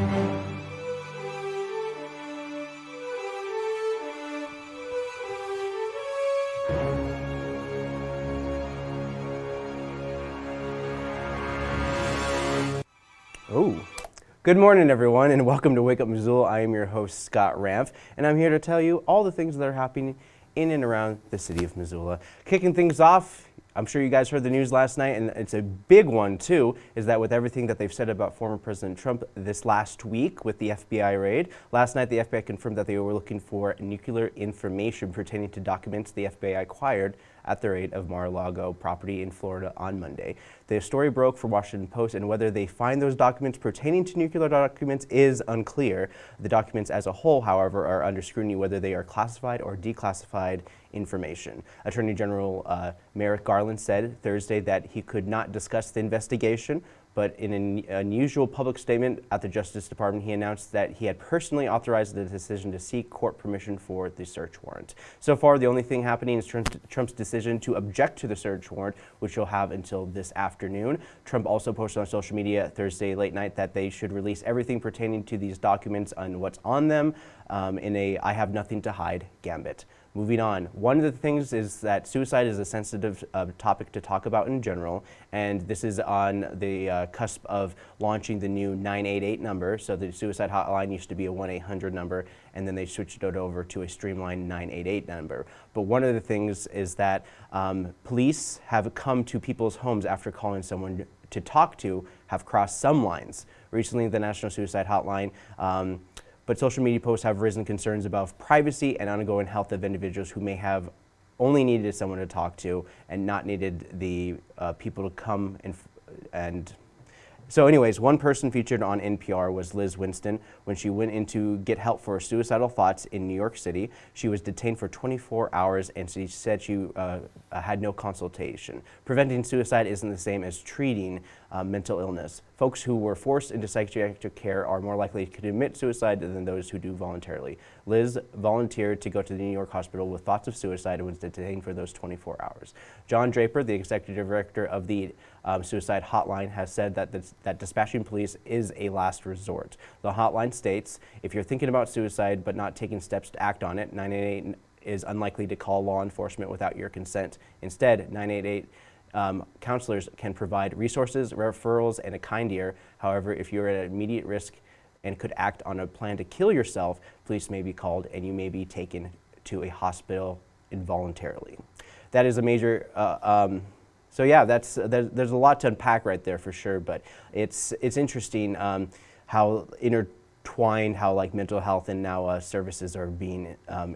Oh, good morning everyone and welcome to Wake Up Missoula. I am your host Scott Ramf and I'm here to tell you all the things that are happening in and around the city of Missoula. Kicking things off, I'm sure you guys heard the news last night and it's a big one too, is that with everything that they've said about former President Trump this last week with the FBI raid, last night the FBI confirmed that they were looking for nuclear information pertaining to documents the FBI acquired at the raid of Mar-a-Lago property in Florida on Monday. The story broke for Washington Post and whether they find those documents pertaining to nuclear documents is unclear. The documents as a whole, however, are under scrutiny whether they are classified or declassified information. Attorney General uh, Merrick Garland said Thursday that he could not discuss the investigation, but in an unusual public statement at the Justice Department, he announced that he had personally authorized the decision to seek court permission for the search warrant. So far, the only thing happening is Trump's decision to object to the search warrant, which he'll have until this afternoon. Trump also posted on social media Thursday late night that they should release everything pertaining to these documents and what's on them um, in a I have nothing to hide gambit. Moving on, one of the things is that suicide is a sensitive uh, topic to talk about in general, and this is on the uh, cusp of launching the new 988 number. So the suicide hotline used to be a 1-800 number, and then they switched it over to a streamlined 988 number. But one of the things is that um, police have come to people's homes after calling someone to talk to, have crossed some lines. Recently, the National Suicide Hotline um, but social media posts have risen concerns about privacy and ongoing health of individuals who may have only needed someone to talk to and not needed the uh, people to come and, and so anyways, one person featured on NPR was Liz Winston. When she went in to get help for suicidal thoughts in New York City, she was detained for 24 hours and she said she uh, had no consultation. Preventing suicide isn't the same as treating uh, mental illness. Folks who were forced into psychiatric care are more likely to commit suicide than those who do voluntarily. Liz volunteered to go to the New York hospital with thoughts of suicide and was detained for those 24 hours. John Draper, the executive director of the um, suicide hotline, has said that, this, that dispatching police is a last resort. The hotline states, if you're thinking about suicide but not taking steps to act on it, 988 is unlikely to call law enforcement without your consent. Instead, 988 um, counselors can provide resources, referrals, and a kind ear. However, if you're at immediate risk and could act on a plan to kill yourself, police may be called and you may be taken to a hospital involuntarily. That is a major, uh, um, so yeah, that's, there's, there's, a lot to unpack right there for sure, but it's, it's interesting um, how intertwined how like mental health and now uh, services are being um,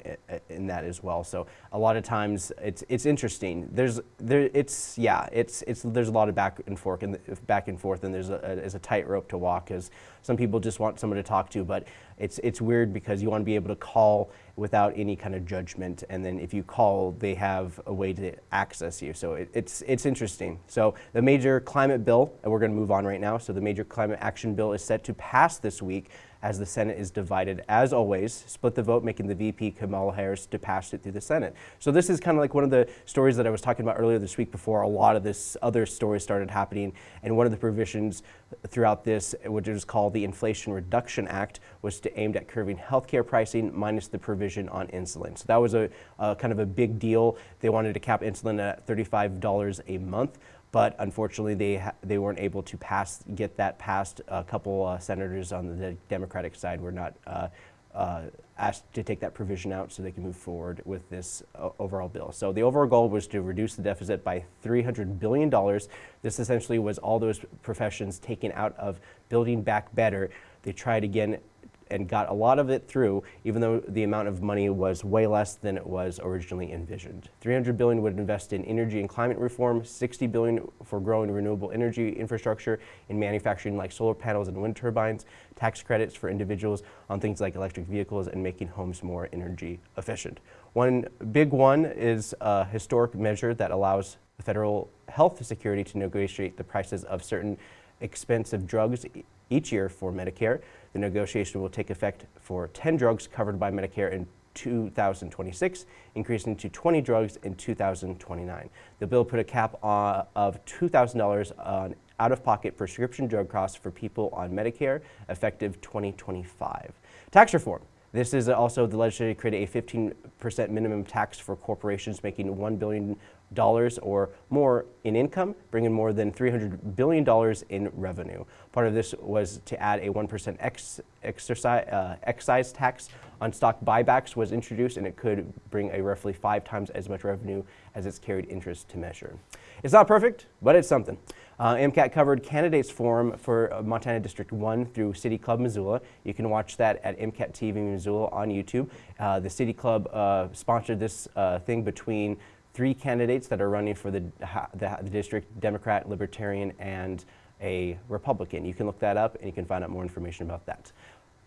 in that as well. So a lot of times it's it's interesting. There's there it's yeah it's it's there's a lot of back and forth and back and forth and there's a, a, a tightrope to walk because some people just want someone to talk to, but it's it's weird because you want to be able to call without any kind of judgment, and then if you call, they have a way to access you. So it, it's it's interesting. So the major climate bill, and we're going to move on right now. So the major climate action bill is set to pass this week as the Senate is divided. As always, split the vote, making the VP Kamala Harris to pass it through the Senate. So this is kind of like one of the stories that I was talking about earlier this week before a lot of this other stories started happening. And one of the provisions throughout this, which is called the Inflation Reduction Act, was to aimed at curbing healthcare pricing minus the provision on insulin. So that was a, a kind of a big deal. They wanted to cap insulin at $35 a month but unfortunately they they weren't able to pass get that passed. A couple uh, senators on the Democratic side were not uh, uh, asked to take that provision out so they can move forward with this uh, overall bill. So the overall goal was to reduce the deficit by $300 billion. This essentially was all those professions taken out of Building Back Better. They tried again and got a lot of it through, even though the amount of money was way less than it was originally envisioned. 300 billion would invest in energy and climate reform, 60 billion for growing renewable energy infrastructure in manufacturing like solar panels and wind turbines, tax credits for individuals on things like electric vehicles and making homes more energy efficient. One big one is a historic measure that allows the federal health security to negotiate the prices of certain expensive drugs each year for Medicare. The negotiation will take effect for 10 drugs covered by Medicare in 2026, increasing to 20 drugs in 2029. The bill put a cap of $2,000 on out-of-pocket prescription drug costs for people on Medicare, effective 2025. Tax reform. This is also the legislature created a 15% minimum tax for corporations making $1 billion or more in income, bringing more than $300 billion in revenue. Part of this was to add a 1% ex exercise, uh, excise tax on stock buybacks was introduced and it could bring a roughly five times as much revenue as its carried interest to measure. It's not perfect, but it's something. Uh, MCAT covered candidates forum for uh, Montana District 1 through City Club Missoula. You can watch that at MCAT TV Missoula on YouTube. Uh, the City Club uh, sponsored this uh, thing between three candidates that are running for the, the, the, district, Democrat, Libertarian, and a Republican. You can look that up and you can find out more information about that.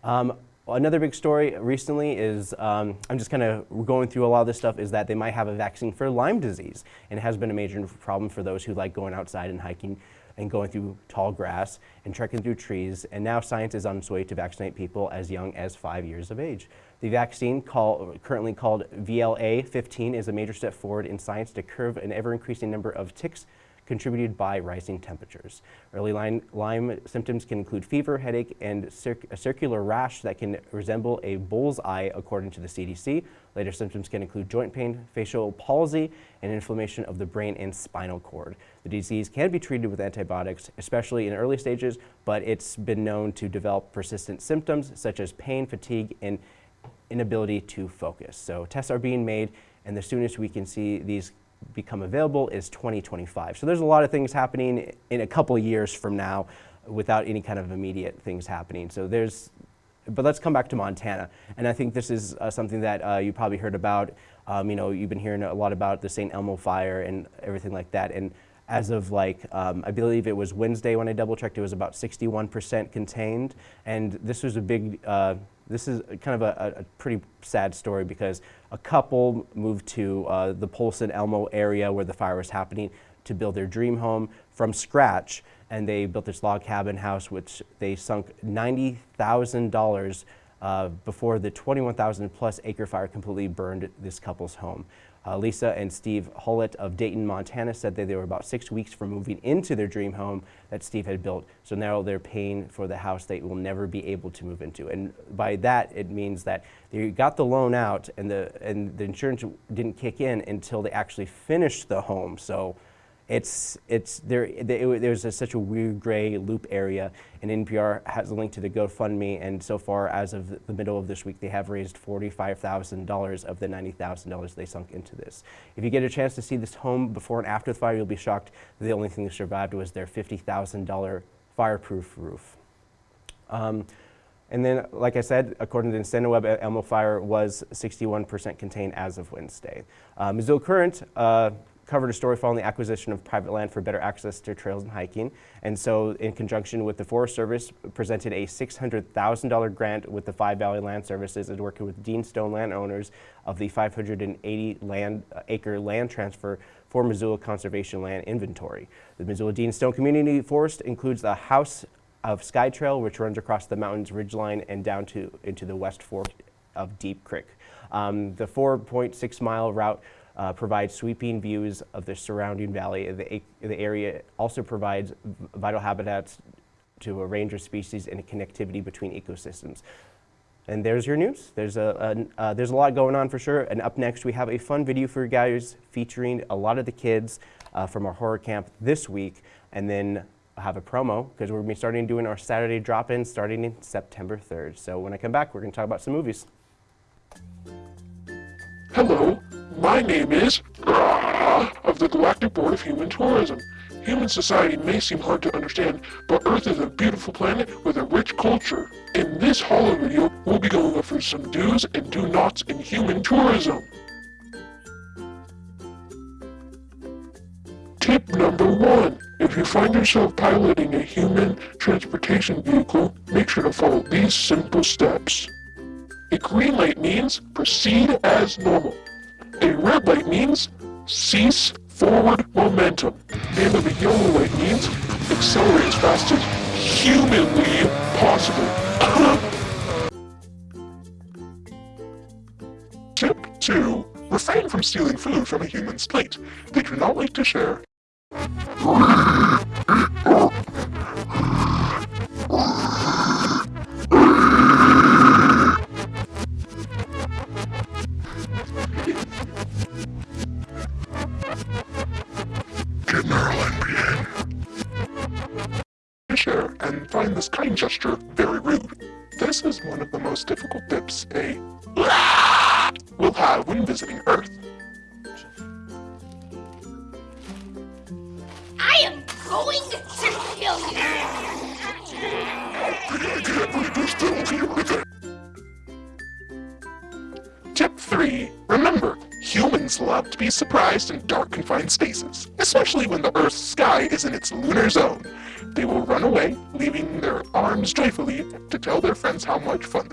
Um, another big story recently is, um, I'm just kind of going through a lot of this stuff, is that they might have a vaccine for Lyme disease. And it has been a major problem for those who like going outside and hiking and going through tall grass and trekking through trees. And now science is on its way to vaccinate people as young as five years of age. The vaccine call, currently called VLA-15 is a major step forward in science to curb an ever-increasing number of ticks contributed by rising temperatures. Early Lyme, Lyme symptoms can include fever, headache, and cir a circular rash that can resemble a bull's eye, according to the CDC. Later symptoms can include joint pain, facial palsy, and inflammation of the brain and spinal cord. The disease can be treated with antibiotics, especially in early stages, but it's been known to develop persistent symptoms such as pain, fatigue, and inability to focus. So tests are being made, and the soonest we can see these become available is 2025. So there's a lot of things happening in a couple years from now without any kind of immediate things happening. So there's, but let's come back to Montana. And I think this is uh, something that uh, you probably heard about. Um, you know, you've been hearing a lot about the St. Elmo fire and everything like that. And as of like, um, I believe it was Wednesday when I double checked, it was about 61% contained. And this was a big, uh, this is kind of a, a, pretty sad story because a couple moved to uh, the Polson Elmo area where the fire was happening to build their dream home from scratch. And they built this log cabin house, which they sunk $90,000 uh, before the 21,000 plus acre fire completely burned this couple's home. Uh, Lisa and Steve Hullett of Dayton, Montana said that they were about six weeks from moving into their dream home that Steve had built. So now they're paying for the house they will never be able to move into. And by that, it means that they got the loan out and the, and the insurance didn't kick in until they actually finished the home. So it's, it's, there, it, there's a, such a weird gray loop area, and NPR has a link to the GoFundMe, and so far, as of the middle of this week, they have raised $45,000 of the $90,000 they sunk into this. If you get a chance to see this home before and after the fire, you'll be shocked the only thing that survived was their $50,000 fireproof roof. Um, and then, like I said, according to the InciWeb, Elmo Fire was 61% contained as of Wednesday. Uh, Missoula Current, uh, covered a story following the acquisition of private land for better access to trails and hiking. And so in conjunction with the Forest Service, presented a $600,000 grant with the Five Valley Land Services and working with Dean Stone landowners of the 580 land, uh, acre land transfer for Missoula Conservation Land Inventory. The Missoula Dean Stone Community Forest includes the House of Sky Trail, which runs across the mountain's ridgeline and down to into the West Fork of Deep Creek. Um, the 4.6 mile route uh, provides sweeping views of the surrounding valley. The, the area also provides vital habitats to a range of species and connectivity between ecosystems. And there's your news. There's a, a uh, there's a lot going on for sure. And up next, we have a fun video for you guys featuring a lot of the kids uh, from our horror camp this week. And then I have a promo because we're going to be starting doing our Saturday drop-in starting in September 3rd. So when I come back, we're going to talk about some movies. Hello, my name is of the Galactic Board of Human Tourism. Human society may seem hard to understand, but Earth is a beautiful planet with a rich culture. In this holo video, we'll be going over some do's and do nots in human tourism. Tip number one. If you find yourself piloting a human transportation vehicle, make sure to follow these simple steps. A green light means proceed as normal. A red light means cease forward momentum. And a yellow light means accelerate as fast as humanly possible. Tip 2. Refrain from stealing food from a human's plate. They do not like to share. And find this kind gesture very rude. This is one of the most difficult tips a will have when visiting Earth. I am going to kill you! Tip 3. Remember, humans love to be surprised in dark confined spaces, especially when the Earth's sky is in its lunar zone. They will run away, joyfully to tell their friends how much fun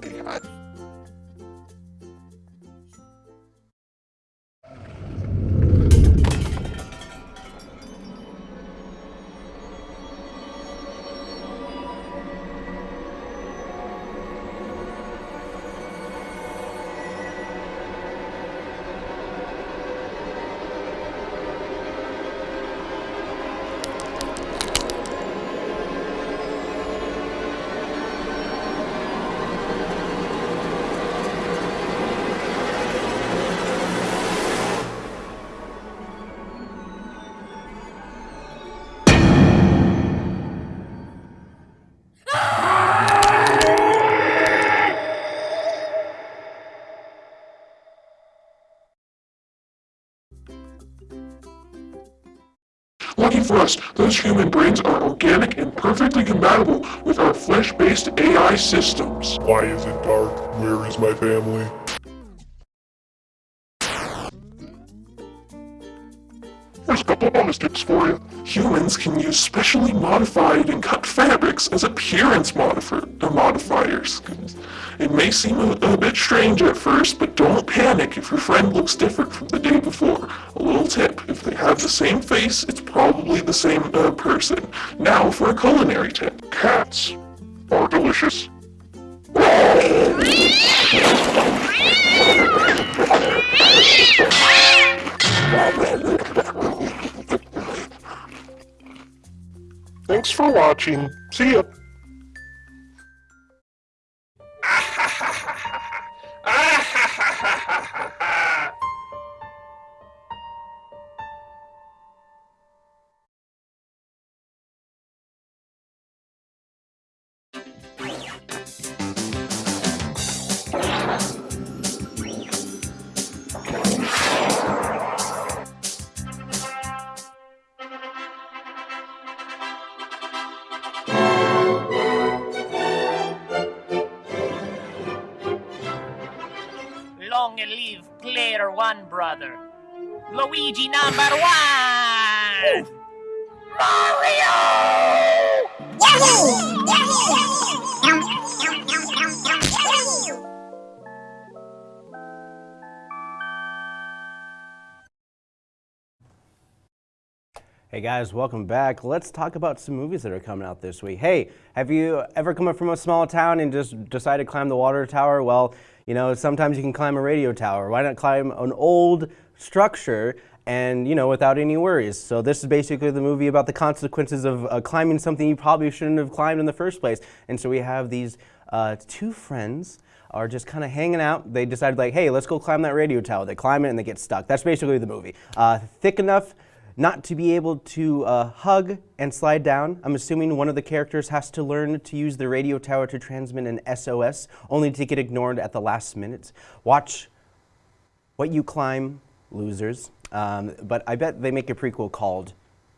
for us, those human brains are organic and perfectly compatible with our flesh-based AI systems. Why is it dark? Where is my family? A couple bonus tips for you. Humans can use specially modified and cut fabrics as appearance modifier, uh, modifiers. It may seem a, a bit strange at first, but don't panic if your friend looks different from the day before. A little tip, if they have the same face, it's probably the same uh, person. Now for a culinary tip. Cats are delicious. Thanks for watching. See ya. Hey guys, welcome back. Let's talk about some movies that are coming out this week. Hey, have you ever come up from a small town and just decided to climb the water tower? Well, you know, sometimes you can climb a radio tower. Why not climb an old structure and, you know, without any worries? So this is basically the movie about the consequences of uh, climbing something you probably shouldn't have climbed in the first place. And so we have these uh, two friends are just kind of hanging out. They decided like, hey, let's go climb that radio tower. They climb it and they get stuck. That's basically the movie. Uh, thick enough not to be able to uh, hug and slide down. I'm assuming one of the characters has to learn to use the radio tower to transmit an SOS, only to get ignored at the last minute. Watch What You Climb, losers. Um, but I bet they make a prequel called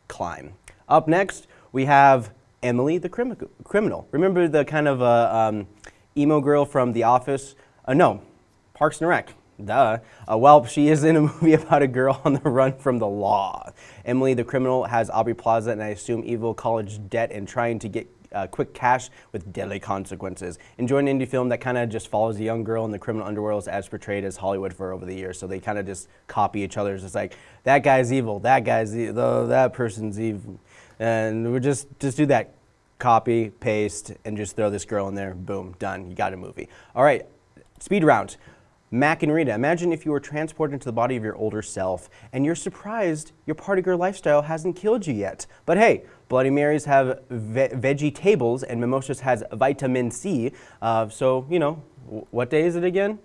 Climb. Up next, we have Emily the crimi- Criminal. Remember the kind of uh, um, emo girl from The Office? Uh, no, Parks and Rec. Duh. Uh, well, she is in a movie about a girl on the run from the law. Emily the criminal has Aubrey Plaza and I assume evil college debt and trying to get uh, quick cash with deadly consequences. Enjoy an indie film that kind of just follows a young girl in the criminal underworld as portrayed as Hollywood for over the years. So they kind of just copy each other. It's just like, that guy's evil, that guy's evil, that person's evil. And we just, just do that. Copy, paste, and just throw this girl in there. Boom, done. You got a movie. All right, speed round. Mack and Rita, imagine if you were transported into the body of your older self and you're surprised your party girl lifestyle hasn't killed you yet. But hey, Bloody Marys have ve veggie tables and Mimosas has vitamin C. Uh, so, you know, what day is it again?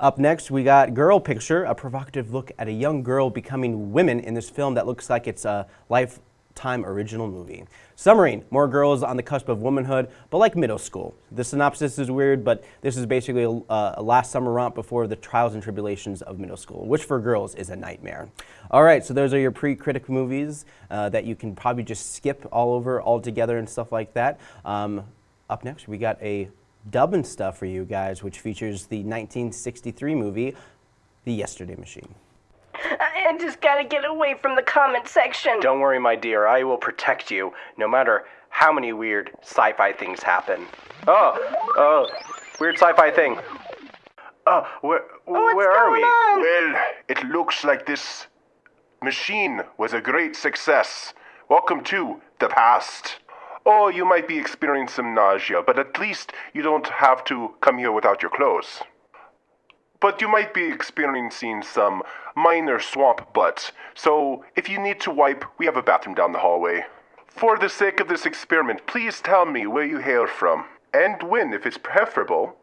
Up next, we got Girl Picture, a provocative look at a young girl becoming women in this film that looks like it's a lifetime original movie. Summering, more girls on the cusp of womanhood, but like middle school. The synopsis is weird, but this is basically a, a last summer romp before the trials and tribulations of middle school, which for girls is a nightmare. All right, so those are your pre-critic movies uh, that you can probably just skip all over altogether and stuff like that. Um, up next, we got a dubbing stuff for you guys, which features the 1963 movie, The Yesterday Machine. I just gotta get away from the comment section. Don't worry, my dear. I will protect you, no matter how many weird sci-fi things happen. Oh, oh, weird sci-fi thing. Oh, where, What's where are we? on? Well, it looks like this machine was a great success. Welcome to the past. Oh, you might be experiencing some nausea, but at least you don't have to come here without your clothes. But you might be experiencing some minor swamp butts, so if you need to wipe, we have a bathroom down the hallway. For the sake of this experiment, please tell me where you hail from, and when, if it's preferable.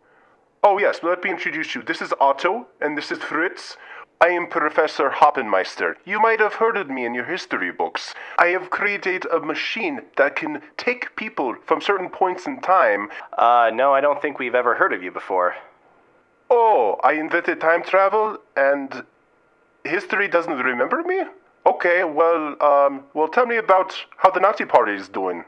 Oh, yes, let me introduce you. This is Otto, and this is Fritz. I am Professor Hoppenmeister. You might have heard of me in your history books. I have created a machine that can take people from certain points in time. Uh, no, I don't think we've ever heard of you before. Oh, I invented time travel, and history doesn't remember me? Okay, well, um, well, tell me about how the Nazi Party is doing.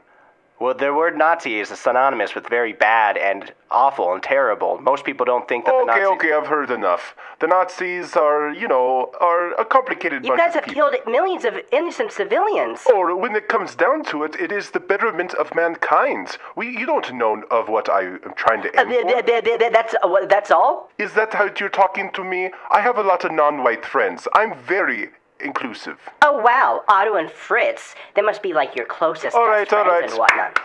Well, the word Nazi is synonymous with very bad and awful and terrible. Most people don't think that the Okay, Nazis... okay, I've heard enough. The Nazis are, you know, are a complicated You bunch guys of have people. killed millions of innocent civilians. Or when it comes down to it, it is the betterment of mankind. We, you don't know of what I am trying to Uh, aim th- for. th- th- th- that's uh, that's all. Is that how you're talking to me? I have a lot of non-white friends. I'm very inclusive. Oh wow, Otto and Fritz. They must be like your closest All right, friends right. and whatnot.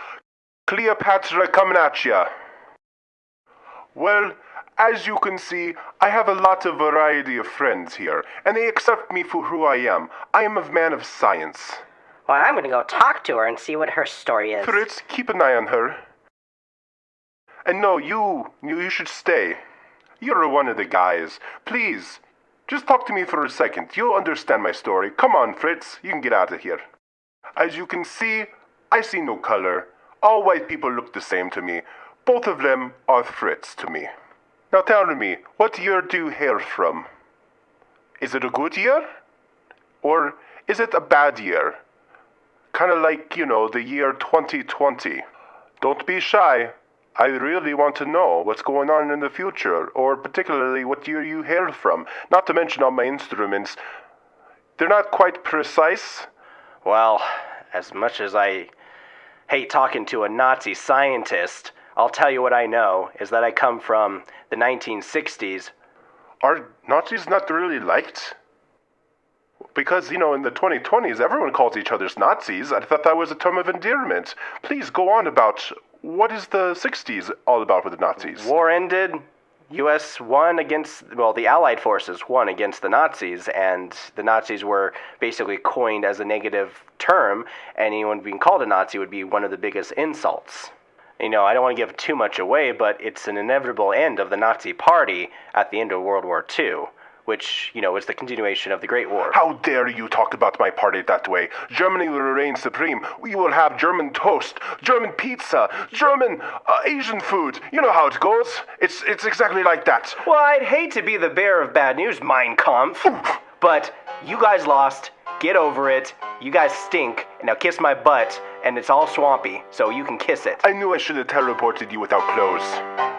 Cleopatra coming at ya. Well, as you can see, I have a lot of variety of friends here, and they accept me for who I am. I am a man of science. Well, I'm gonna go talk to her and see what her story is. Fritz, keep an eye on her. And no, you, you, you should stay. You're one of the guys. Please, just talk to me for a second. You'll understand my story. Come on, Fritz, you can get out of here. As you can see, I see no color. All white people look the same to me. Both of them are Fritz to me. Now tell me, what year do you hail from? Is it a good year? Or is it a bad year? Kind of like, you know, the year 2020. Don't be shy. I really want to know what's going on in the future, or particularly what year you hail from. Not to mention all my instruments. They're not quite precise. Well, as much as I hate talking to a Nazi scientist, I'll tell you what I know is that I come from the 1960s. Are Nazis not really liked? Because, you know, in the 2020s, everyone calls each other's Nazis. I thought that was a term of endearment. Please go on about what is the 60s all about with the Nazis? War ended. U.S. won against, well, the Allied forces won against the Nazis, and the Nazis were basically coined as a negative term. Anyone being called a Nazi would be one of the biggest insults. You know, I don't want to give too much away, but it's an inevitable end of the Nazi Party at the end of World War II, which, you know, is the continuation of the Great War. How dare you talk about my party that way? Germany will reign supreme. We will have German toast, German pizza, German uh, Asian food. You know how it goes. It's it's exactly like that. Well, I'd hate to be the bearer of bad news, Mein Kampf, but you guys lost. Get over it. You guys stink. And now kiss my butt, and it's all swampy, so you can kiss it. I knew I should have teleported you without clothes.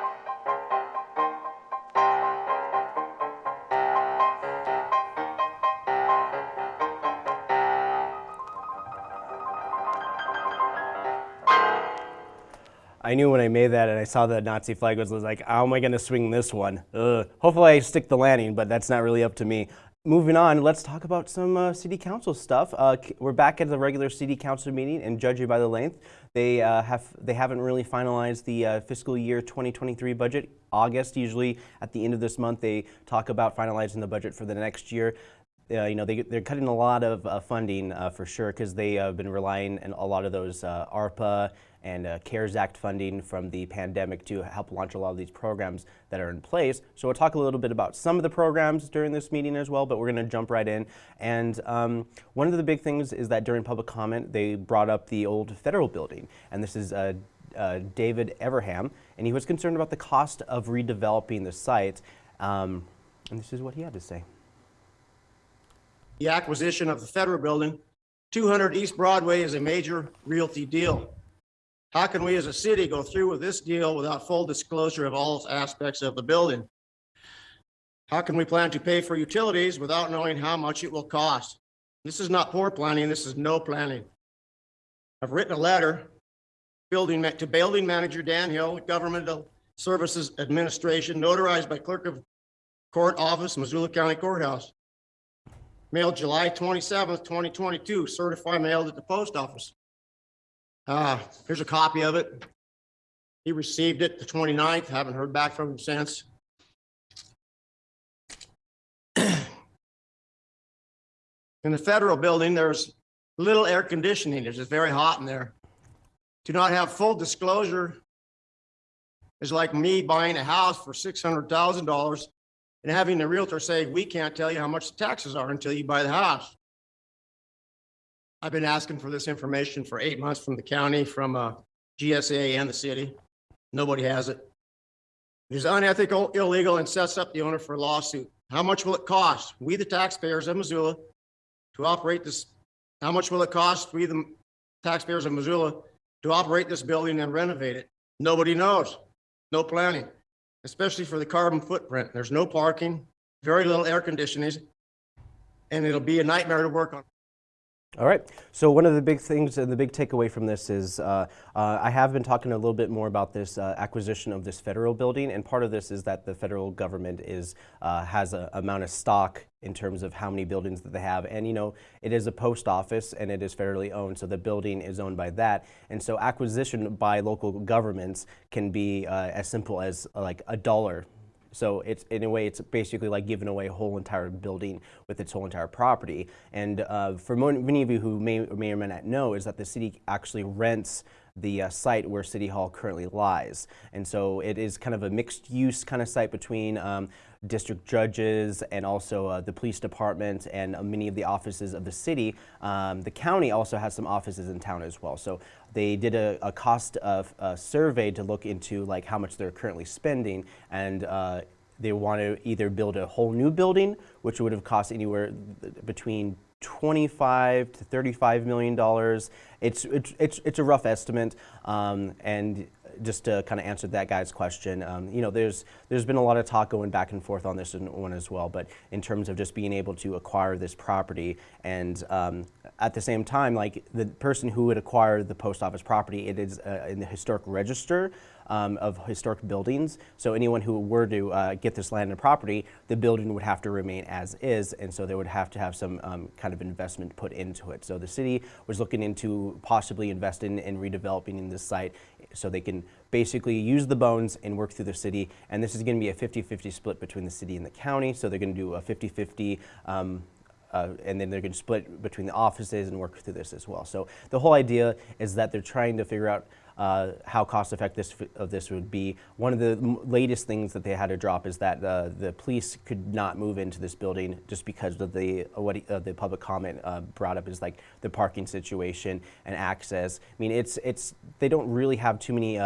I knew when I made that and I saw the Nazi flag was, was like, how am I going to swing this one? Ugh. Hopefully I stick the landing, but that's not really up to me. moving on, let's talk about some uh, city council stuff. Uh, we're back at the regular city council meeting, and judging by the length, they uh, have they haven't really finalized the uh, fiscal year 2023 budget. August, usually at the end of this month, they talk about finalizing the budget for the next year. Uh, you know, they, they're cutting a lot of uh, funding uh, for sure because they have been relying on a lot of those uh, ARPA and uh, CARES Act funding from the pandemic to help launch a lot of these programs that are in place. So we'll talk a little bit about some of the programs during this meeting as well, but we're going to jump right in. And um, one of the big things is that during public comment, they brought up the old federal building. And this is uh, uh, David Everham, and he was concerned about the cost of redeveloping the site. Um, and this is what he had to say. the acquisition of the federal building, 200 East Broadway is a major realty deal. How can we as a city go through with this deal without full disclosure of all aspects of the building? How can we plan to pay for utilities without knowing how much it will cost? This is not poor planning, this is no planning. I've written a letter building, to building manager Dan Hill, Governmental Services Administration, notarized by Clerk of Court Office, Missoula County Courthouse mailed July twenty-seventh, twenty twenty-two, certified mailed at the post office. Uh, here's a copy of it. He received it the 29th. haven't heard back from him since. In the federal building, there's little air conditioning. It's just very hot in there. To not have full disclosure is like me buying a house for six hundred thousand dollars and having the realtor say, we can't tell you how much the taxes are until you buy the house. I've been asking for this information for eight months from the county, from uh, GSA and the city. Nobody has it. It is unethical, illegal, and sets up the owner for a lawsuit. How much will it cost? We, the taxpayers of Missoula, to operate this, how much will it cost we, the taxpayers of Missoula, to operate this building and renovate it? Nobody knows. No planning especially for the carbon footprint. There's no parking, very little air conditioning, and it'll be a nightmare to work on. All right. So one of the big things and the big takeaway from this is uh, uh, I have been talking a little bit more about this uh, acquisition of this federal building, and part of this is that the federal government is uh, has a amount of stock in terms of how many buildings that they have, and you know it is a post office and it is federally owned, so the building is owned by that, and so acquisition by local governments can be uh, as simple as uh, like a dollar so it's in a way, it's basically like giving away a whole entire building with its whole entire property. And uh, for many of you who may or may or may not know, is that the city actually rents the uh, site where City Hall currently lies. And so it is kind of a mixed use kind of site between um, district judges and also uh, the police department and uh, many of the offices of the city. Um, the county also has some offices in town as well. So they did a, a cost of a survey to look into like how much they're currently spending and uh, they want to either build a whole new building, which would have cost anywhere between 25 to 35 million dollars. It's, it's, it's, it's a rough estimate, um, and just to kind of answer that guy's question, um, you know, there's there's been a lot of talk going back and forth on this one as well. But in terms of just being able to acquire this property, and um, at the same time, like the person who would acquire the post office property, it is uh, in the historic register um, of historic buildings. So anyone who were to uh, get this land and property, the building would have to remain as is, and so they would have to have some um, kind of investment put into it. So the city was looking into possibly investing in redeveloping in this site so they can basically use the bones and work through the city. And this is going to be a 50-50 split between the city and the county. So they're going to do a 50-50 um, uh, and then they're going to split between the offices and work through this as well. So the whole idea is that they're trying to figure out uh, how cost effective of this would be. One of the latest things that they had to drop is that uh, the police could not move into this building just because of the uh, what uh, the public comment uh, brought up is like the parking situation and access. I mean, it's it's they don't really have too many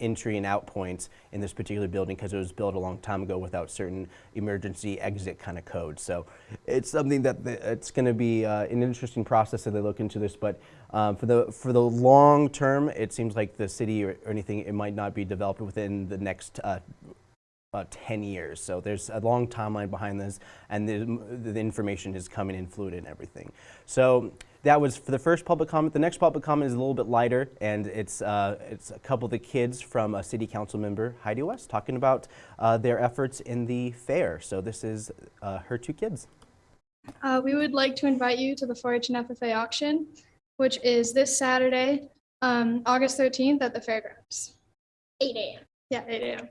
entry and out points in this particular building because it was built a long time ago without certain emergency exit kind of codes. So it's something that the, it's going to be uh, an interesting process as they look into this. But um, for the for the long term, it seems like the city or, or anything it might not be developed within the next. Uh, uh, 10 years. So there's a long timeline behind this, and the, the information is coming in fluid and everything. So that was for the first public comment. The next public comment is a little bit lighter, and it's, uh, it's a couple of the kids from a city council member, Heidi West, talking about uh, their efforts in the fair. So this is uh, her two kids. Uh, we would like to invite you to the 4-H and FFA auction, which is this Saturday, um, August 13th at the fairgrounds. 8 a.m. Yeah, 8 a.m.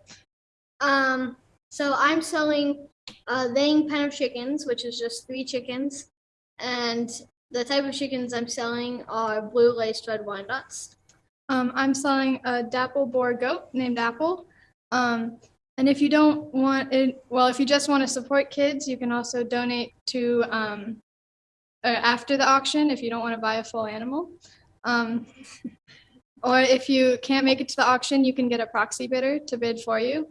Um, so I'm selling a laying pen of chickens, which is just three chickens. And the type of chickens I'm selling are blue laced red Wyandottes. Um, I'm selling a dapple Boer goat named Apple. Um, and if you don't want it, well, if you just want to support kids, you can also donate to um, uh, after the auction if you don't want to buy a full animal. Um, or if you can't make it to the auction, you can get a proxy bidder to bid for you.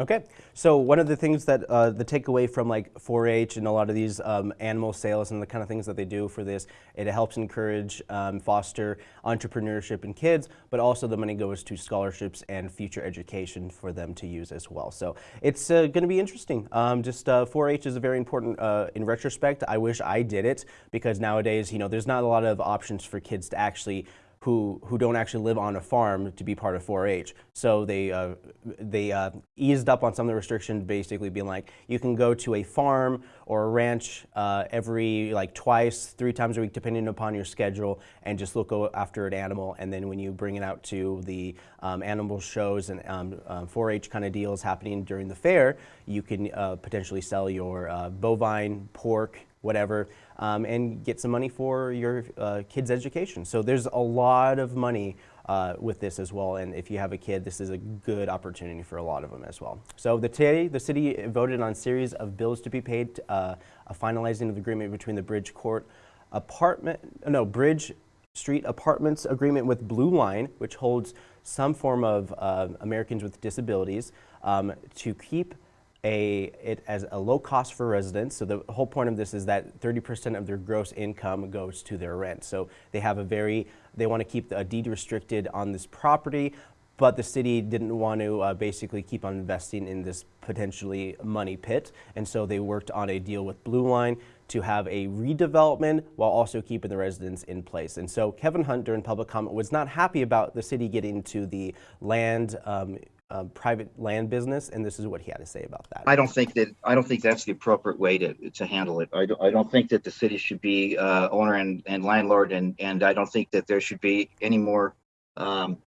Okay, so one of the things that uh, the takeaway from like 4-H and a lot of these um, animal sales and the kind of things that they do for this, it helps encourage, um, foster entrepreneurship in kids, but also the money goes to scholarships and future education for them to use as well. So it's uh, going to be interesting. Um, just 4-H is a very important, uh, in retrospect, I wish I did it because nowadays, you know, there's not a lot of options for kids to actually who, who don't actually live on a farm to be part of 4-H. So they, uh, they uh, eased up on some of the restrictions, basically being like, you can go to a farm or a ranch uh, every like twice, three times a week, depending upon your schedule, and just look after an animal. And then when you bring it out to the um, animal shows and um, 4-H uh, kind of deals happening during the fair, you can uh, potentially sell your uh, bovine, pork, whatever, um, and get some money for your uh, kid's education. So there's a lot of money uh, with this as well, and if you have a kid, this is a good opportunity for a lot of them as well. So the, today, the city voted on a series of bills to be paid, uh, a finalizing of the agreement between the Bridge Court apartment, no, Bridge Street Apartments agreement with Blue Line, which holds some form of uh, Americans with disabilities, um, to keep a, it as a low cost for residents. So the whole point of this is that 30% of their gross income goes to their rent. So they have a very, they want to keep a deed restricted on this property, but the city didn't want to uh, basically keep on investing in this potentially money pit. And so they worked on a deal with Blue Line to have a redevelopment while also keeping the residents in place. And so Kevin Hunt during public comment was not happy about the city getting to the land um, uh, private land business, and this is what he had to say about that. I don't think that I don't think that's the appropriate way to to handle it. I don't, I don't think that the city should be uh, owner and, and landlord, and and I don't think that there should be any more um,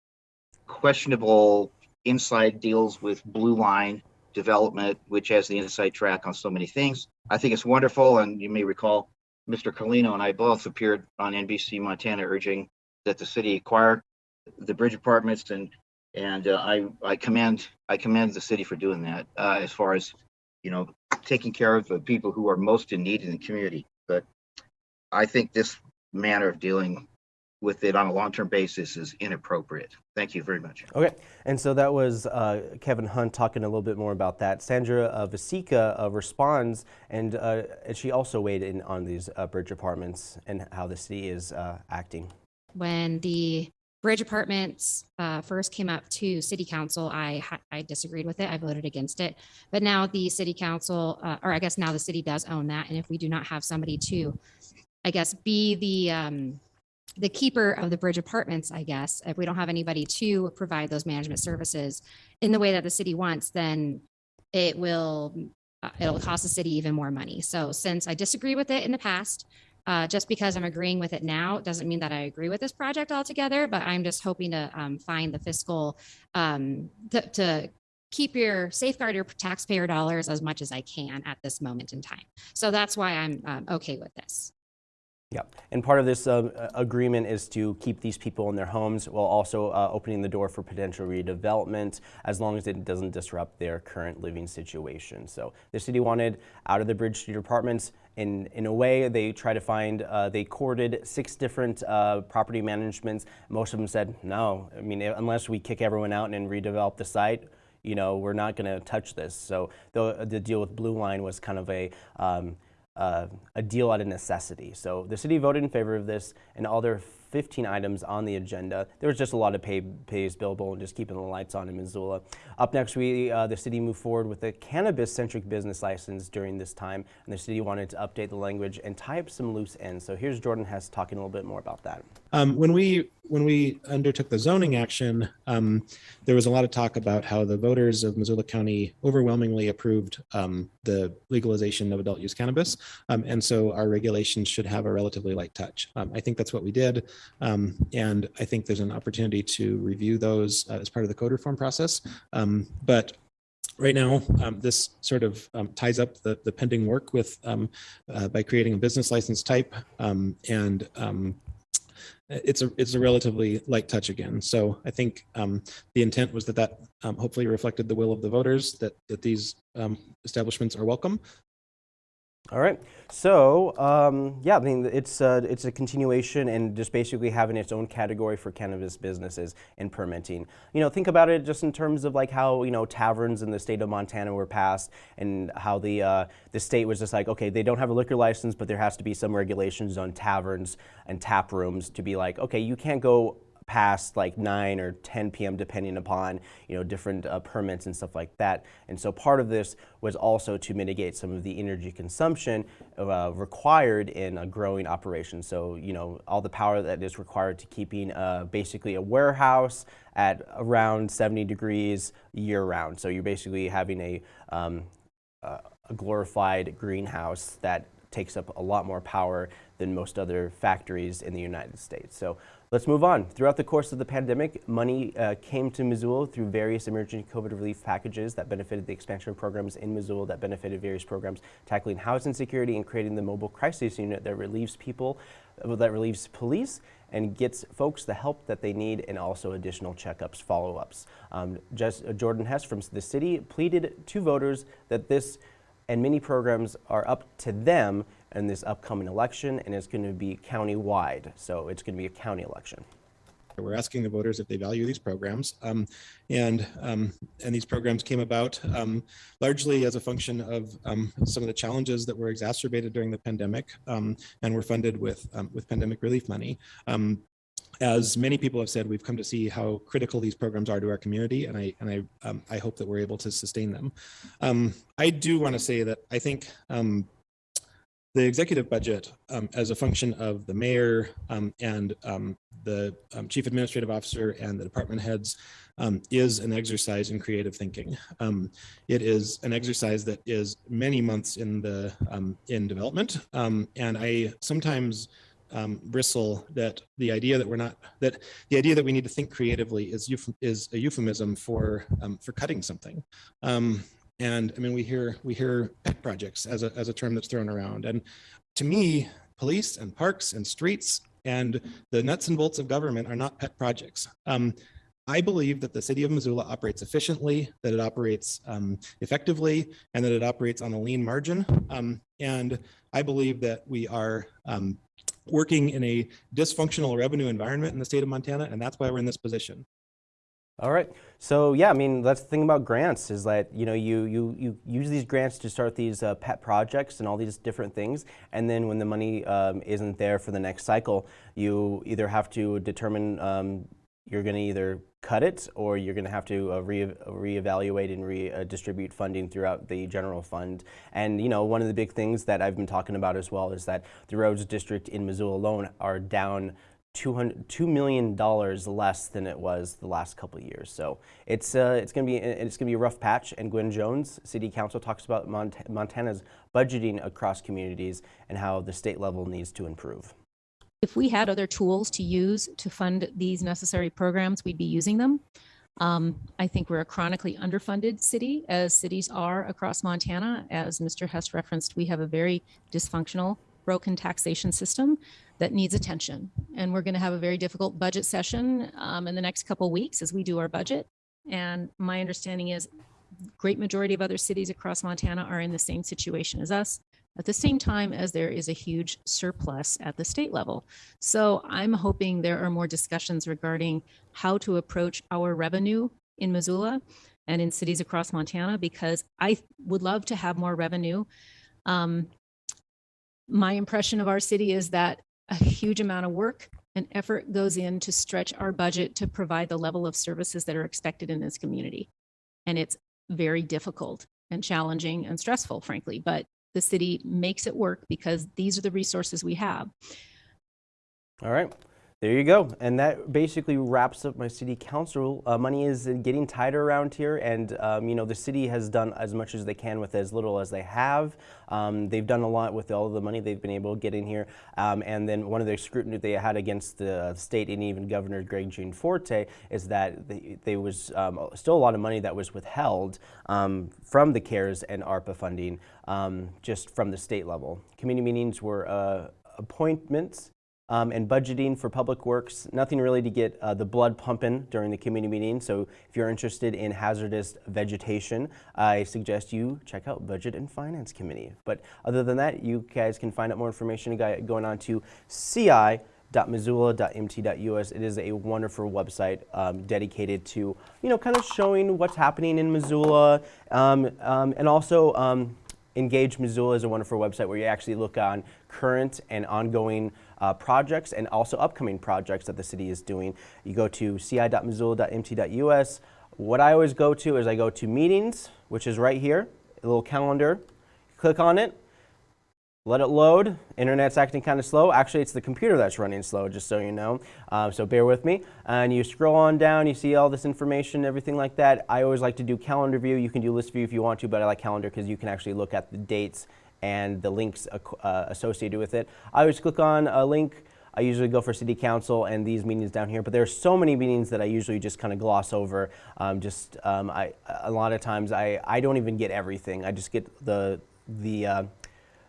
questionable inside deals with Blue Line development, which has the inside track on so many things. I think it's wonderful, and you may recall Mr. Colino and I both appeared on NBC Montana urging that the city acquire the bridge apartments and and uh, I I commend I commend the city for doing that uh, as far as you know taking care of the people who are most in need in the community. But I think this manner of dealing with it on a long-term basis is inappropriate. Thank you very much. Okay, and so that was uh, Kevin Hunt talking a little bit more about that. Sandra uh, Vasecka uh, responds, and, uh, and, she also weighed in on these uh, bridge apartments and how the city is uh, acting. When the Bridge Apartments uh, first came up to City Council, I I disagreed with it. I voted against it. But now the City Council, uh, or I guess now the city does own that. And if we do not have somebody to, I guess, be the um, the keeper of the bridge apartments, I guess, if we don't have anybody to provide those management services in the way that the city wants, then it will uh, it'll cost the city even more money. So since I disagree with it in the past, uh, just because I'm agreeing with it now doesn't mean that I agree with this project altogether, but I'm just hoping to um, find the fiscal um, to, to keep your safeguard your taxpayer dollars as much as I can at this moment in time. So that's why I'm um, okay with this. Yeah, and part of this uh, agreement is to keep these people in their homes while also uh, opening the door for potential redevelopment as long as it doesn't disrupt their current living situation. So the city wanted out of the Bridge Street apartments. In, in a way, they try to find, uh, they courted six different uh, property managements. Most of them said, no, I mean, unless we kick everyone out and redevelop the site, you know, we're not going to touch this. So the, the deal with Blue Line was kind of a, um, uh, a deal out of necessity. So the city voted in favor of this, and all their 15 items on the agenda. There was just a lot of pay, pays billable and just keeping the lights on in Missoula. Up next, we uh, the city moved forward with a cannabis-centric business license during this time, and the city wanted to update the language and tie up some loose ends. So here's Jordan Hess talking a little bit more about that. Um, when we when we undertook the zoning action, um, there was a lot of talk about how the voters of Missoula County overwhelmingly approved um, the legalization of adult use cannabis, um, and so our regulations should have a relatively light touch. Um, I think that's what we did, um, and I think there's an opportunity to review those uh, as part of the code reform process. Um, but right now, um, this sort of um, ties up the, the pending work with um, uh, by creating a business license type um, and um, it's a it's a relatively light touch again. So I think um, the intent was that that um, hopefully reflected the will of the voters that that these um, establishments are welcome. All right. So um, yeah, I mean it's uh, it's a continuation and just basically having its own category for cannabis businesses and permitting. You know, think about it just in terms of like how you know taverns in the state of Montana were passed and how the uh, the state was just like, okay, they don't have a liquor license, but there has to be some regulations on taverns and tap rooms to be like, okay, you can't go past like 9 or 10 p.m. depending upon you know different uh, permits and stuff like that. And so part of this was also to mitigate some of the energy consumption uh, required in a growing operation. So you know all the power that is required to keeping uh, basically a warehouse at around 70 degrees year round. So you're basically having a, um, a glorified greenhouse that takes up a lot more power than most other factories in the United States. So let's move on. Throughout the course of the pandemic, money uh, came to Missoula through various emergency COVID relief packages that benefited the expansion programs in Missoula that benefited various programs tackling housing security and creating the mobile crisis unit that relieves people, that relieves police and gets folks the help that they need and also additional checkups, follow-ups. Um, just uh, Jordan Hess from the city pleaded to voters that this and many programs are up to them in this upcoming election and it's going to be county-wide. So it's going to be a county election. We're asking the voters if they value these programs, um, and um, and these programs came about um, largely as a function of um, some of the challenges that were exacerbated during the pandemic, um, and were funded with um, with pandemic relief money. as many people have said, we've come to see how critical these programs are to our community, and I and I I hope that we're able to sustain them. I do want to say that I think the executive budget um, as a function of the mayor um, and um, the um, chief administrative officer and the department heads um, is an exercise in creative thinking. Um, it is an exercise that is many months in the in development, and I sometimes bristle that the idea that we're not that the idea that we need to think creatively is is a euphemism for for cutting something. And I mean, we hear we hear pet projects as a, as a term that's thrown around. And to me, police and parks and streets and the nuts and bolts of government are not pet projects. Um, I believe that the city of Missoula operates efficiently, that it operates um, effectively, and that it operates on a lean margin. Um, and I believe that we are um, working in a dysfunctional revenue environment in the state of Montana, and that's why we're in this position. All right. So yeah, I mean, that's the thing about grants is that, you know, you, you, you use these grants to start these uh, pet projects and all these different things. And then when the money um, isn't there for the next cycle, you either have to determine um, you're going to either cut it or you're going to have to uh, re reevaluate and redistribute uh, funding throughout the general fund. And, you know, one of the big things that I've been talking about as well is that the roads district in Missoula alone are down $2 million less than it was the last couple of years. So it's, uh, it's going to be it's going to be a rough patch. And Gwen Jones, City Council, talks about Mont Montana's budgeting across communities and how the state level needs to improve. If we had other tools to use to fund these necessary programs, we'd be using them. Um, I think we're a chronically underfunded city, as cities are across Montana. As Mr. Hess referenced, we have a very dysfunctional broken taxation system that needs attention. And we're going to have a very difficult budget session um, in the next couple weeks as we do our budget. And my understanding is great majority of other cities across Montana are in the same situation as us at the same time as there is a huge surplus at the state level. So I'm hoping there are more discussions regarding how to approach our revenue in Missoula and in cities across Montana, because I would love to have more revenue. Um, my impression of our city is that a huge amount of work and effort goes in to stretch our budget to provide the level of services that are expected in this community. And it's very difficult and challenging and stressful, frankly, but the city makes it work because these are the resources we have. All right. There you go. And that basically wraps up my city council. Uh, money is getting tighter around here, and um, you know the city has done as much as they can with as little as they have. Um, they've done a lot with all the money they've been able to get in here. Um, and then one of the scrutiny they had against the state and even Governor Greg Gianforte is that they, there was um, still a lot of money that was withheld um, from the CARES and ARPA funding um, just from the state level. Community meetings were uh, appointments um, and budgeting for public works. Nothing really to get uh, the blood pumping during the community meeting. So if you're interested in hazardous vegetation, I suggest you check out Budget and Finance Committee. But other than that, you guys can find out more information going on to CI. It is a wonderful website um, dedicated to, you know, kind of showing what's happening in Missoula um, um, and also um, Engage Missoula is a wonderful website where you actually look on current and ongoing uh, projects and also upcoming projects that the city is doing. You go to ci.missoula.mt.us. What I always go to is I go to meetings, which is right here, a little calendar. Click on it, let it load. Internet's acting kind of slow. Actually, it's the computer that's running slow, just so you know. Um, so bear with me. And you scroll on down, you see all this information, everything like that. I always like to do calendar view. You can do list view if you want to, but I like calendar because you can actually look at the dates and the links uh, associated with it. I always click on a link. I usually go for city council and these meetings down here, but there are so many meetings that I usually just kind of gloss over. Um, just um, I, a lot of times I, I don't even get everything. I just get the the uh,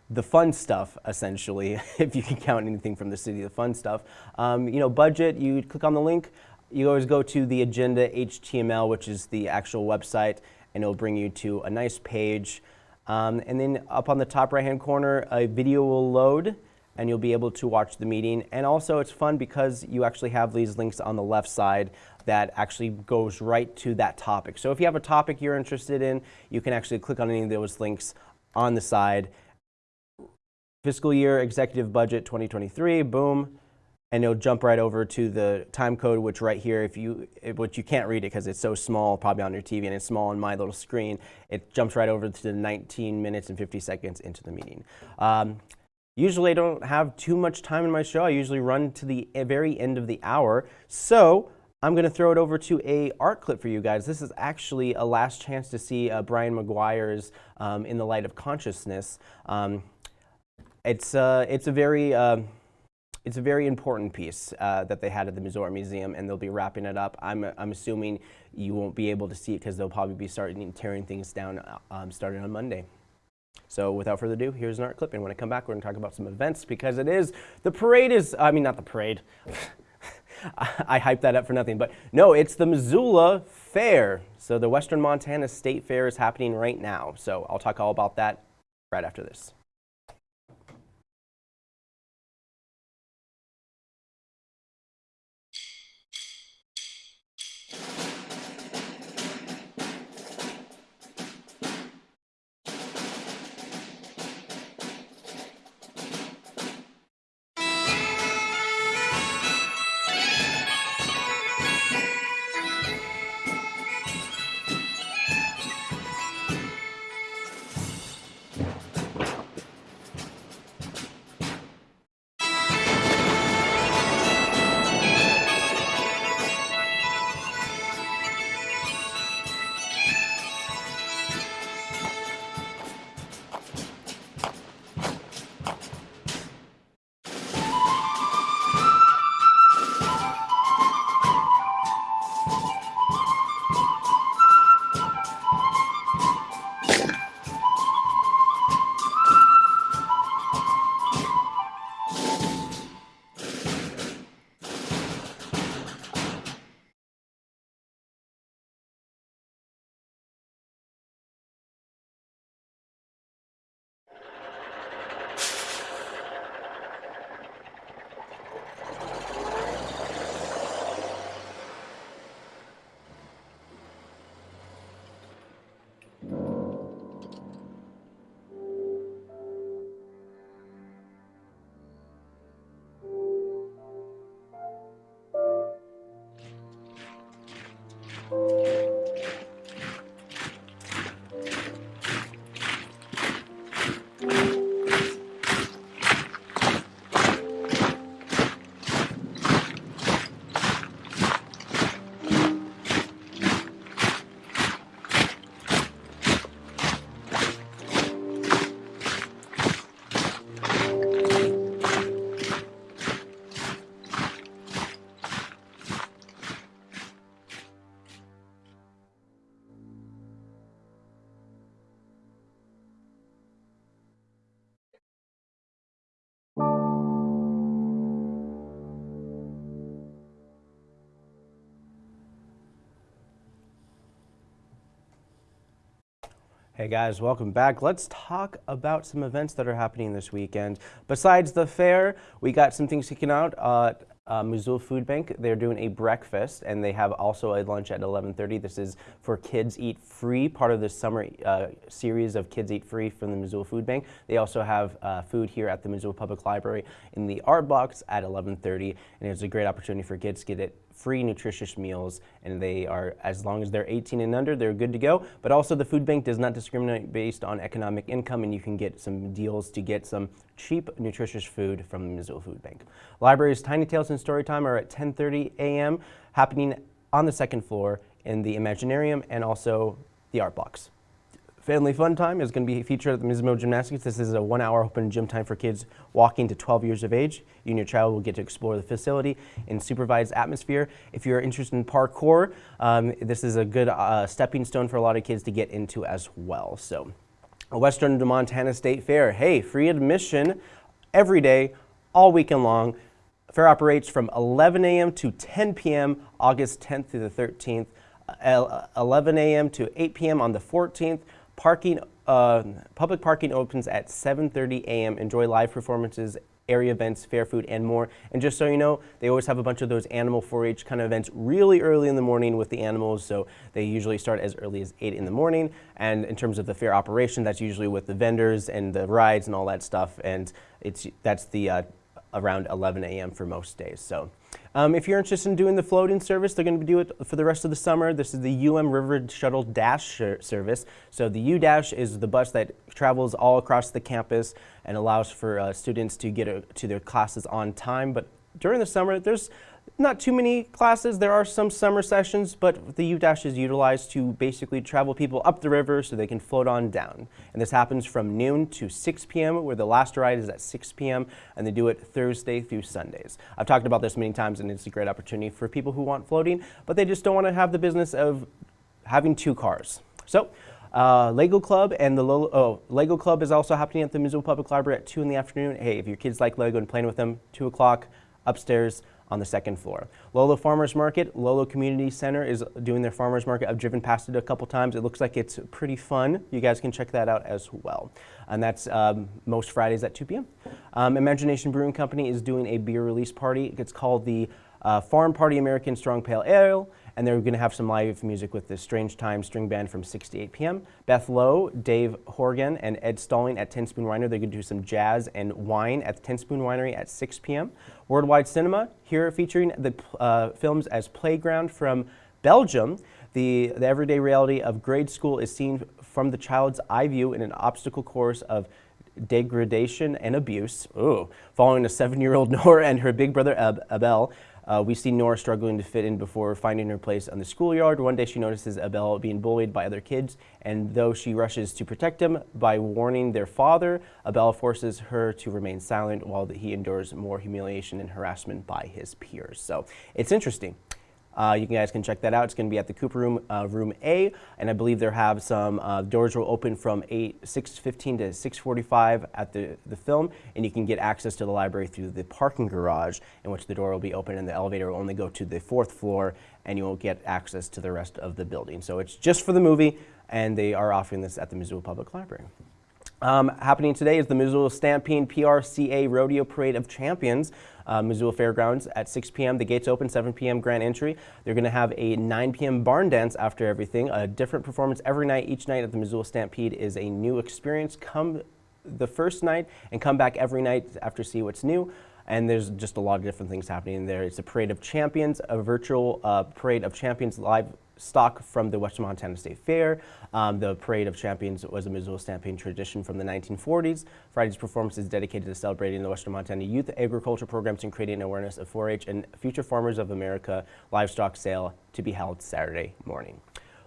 the fun stuff, essentially, if you can count anything from the city, the fun stuff. Um, you know, budget, you click on the link, you always go to the agenda HTML, which is the actual website, and it'll bring you to a nice page. Um, and then up on the top right hand corner, a video will load and you'll be able to watch the meeting. And also it's fun because you actually have these links on the left side that actually goes right to that topic. So if you have a topic you're interested in, you can actually click on any of those links on the side. Fiscal year executive budget 2023, boom, and it'll jump right over to the time code, which right here, if you, which you can't read it because it's so small, probably on your TV, and it's small on my little screen, it jumps right over to the 19 minutes and 50 seconds into the meeting. Um, usually I don't have too much time in my show. I usually run to the very end of the hour. So I'm going to throw it over to a art clip for you guys. This is actually a last chance to see uh, Brian McGuire's um, In the Light of Consciousness. Um, it's, uh, it's a very, uh, it's a very important piece uh, that they had at the Missoula Museum, and they'll be wrapping it up. I'm, I'm assuming you won't be able to see it because they'll probably be starting tearing things down uh, um, starting on Monday. So without further ado, here's an art clip, and when I come back, we're going to talk about some events because it is the parade is. I mean, not the parade. I hyped that up for nothing, but no, it's the Missoula Fair. So the Western Montana State Fair is happening right now. So I'll talk all about that right after this. 了。Hey guys, welcome back. Let's talk about some events that are happening this weekend. Besides the fair, we got some things kicking out. Uh, uh, Missoula Food Bank, they're doing a breakfast and they have also a lunch at 11.30. This is for Kids Eat Free, part of the summer uh, series of Kids Eat Free from the Missoula Food Bank. They also have uh, food here at the Missoula Public Library in the art box at 11.30 and it's a great opportunity for kids to get it free nutritious meals and they are as long as they're 18 and under they're good to go but also the food bank does not discriminate based on economic income and you can get some deals to get some cheap nutritious food from the Missoula Food Bank. Libraries Tiny Tales and Storytime are at 10:30 a.m. happening on the second floor in the Imaginarium and also the Art Box. Family Fun Time is going to be featured at the Mismo Gymnastics. This is a one-hour open gym time for kids walking to 12 years of age. You and your child will get to explore the facility in supervised atmosphere. If you're interested in parkour, um, this is a good uh, stepping stone for a lot of kids to get into as well. So, Western Montana State Fair. Hey, free admission every day, all weekend long. Fair operates from 11 a.m. to 10 p.m. August 10th through the 13th. Uh, 11 a.m. to 8 p.m. on the 14th. Parking, uh, public parking opens at 7.30 a.m. Enjoy live performances, area events, fair food, and more. And just so you know, they always have a bunch of those animal 4-H kind of events really early in the morning with the animals. So they usually start as early as 8 in the morning. And in terms of the fair operation, that's usually with the vendors and the rides and all that stuff. And it's that's the uh, around 11 a.m. for most days. So. Um, if you're interested in doing the floating service, they're going to do it for the rest of the summer. This is the UM River Shuttle Dash service. So the U Dash is the bus that travels all across the campus and allows for uh, students to get a, to their classes on time. But during the summer, there's not too many classes. There are some summer sessions, but the U-Dash is utilized to basically travel people up the river so they can float on down. And this happens from noon to 6 p.m., where the last ride is at 6 p.m., and they do it Thursday through Sundays. I've talked about this many times, and it's a great opportunity for people who want floating, but they just don't want to have the business of having two cars. So, uh, Lego Club and the Lolo, oh, Lego Club is also happening at the Missoula Public Library at 2 in the afternoon. Hey, if your kids like Lego and playing with them, 2 o'clock upstairs on the second floor. Lolo Farmers Market, Lolo Community Center is doing their farmers market. I've driven past it a couple times. It looks like it's pretty fun. You guys can check that out as well. And that's um, most Fridays at 2 p.m. Um, Imagination Brewing Company is doing a beer release party. It's called the uh, Farm Party American Strong Pale Ale and they're going to have some live music with the Strange Time String Band from 6 to 8 p.m. Beth Lowe, Dave Horgan, and Ed Stalling at Ten Spoon Winery. They're going to do some jazz and wine at the Ten Spoon Winery at 6 p.m. Worldwide Cinema, here featuring the uh, films as Playground from Belgium. The, the everyday reality of grade school is seen from the child's eye view in an obstacle course of degradation and abuse. Ooh. Following a seven-year-old Nora and her big brother Ab Abel, uh, we see Nora struggling to fit in before finding her place on the schoolyard. One day she notices Abel being bullied by other kids, and though she rushes to protect him by warning their father, Abel forces her to remain silent while he endures more humiliation and harassment by his peers. So it's interesting. Uh, you guys can check that out. It's going to be at the Cooper Room, uh, Room A, and I believe they have some uh, doors will open from 8, 6.15 to 6.45 at the, the film, and you can get access to the library through the parking garage, in which the door will be open and the elevator will only go to the fourth floor, and you will get access to the rest of the building. So it's just for the movie, and they are offering this at the Missoula Public Library. Um, happening today is the Missoula Stampede PRCA Rodeo Parade of Champions, uh, Missoula Fairgrounds at 6 p.m. The gates open, 7 p.m. grand entry. They're going to have a 9 p.m. barn dance after everything, a different performance every night. Each night at the Missoula Stampede is a new experience. Come the first night and come back every night after see what's new and there's just a lot of different things happening there. It's a parade of champions, a virtual uh, parade of champions live stock from the Western Montana State Fair. Um, the Parade of Champions was a Missoula Stampede tradition from the 1940s. Friday's performance is dedicated to celebrating the Western Montana youth agriculture programs and creating awareness of 4-H and Future Farmers of America livestock sale to be held Saturday morning.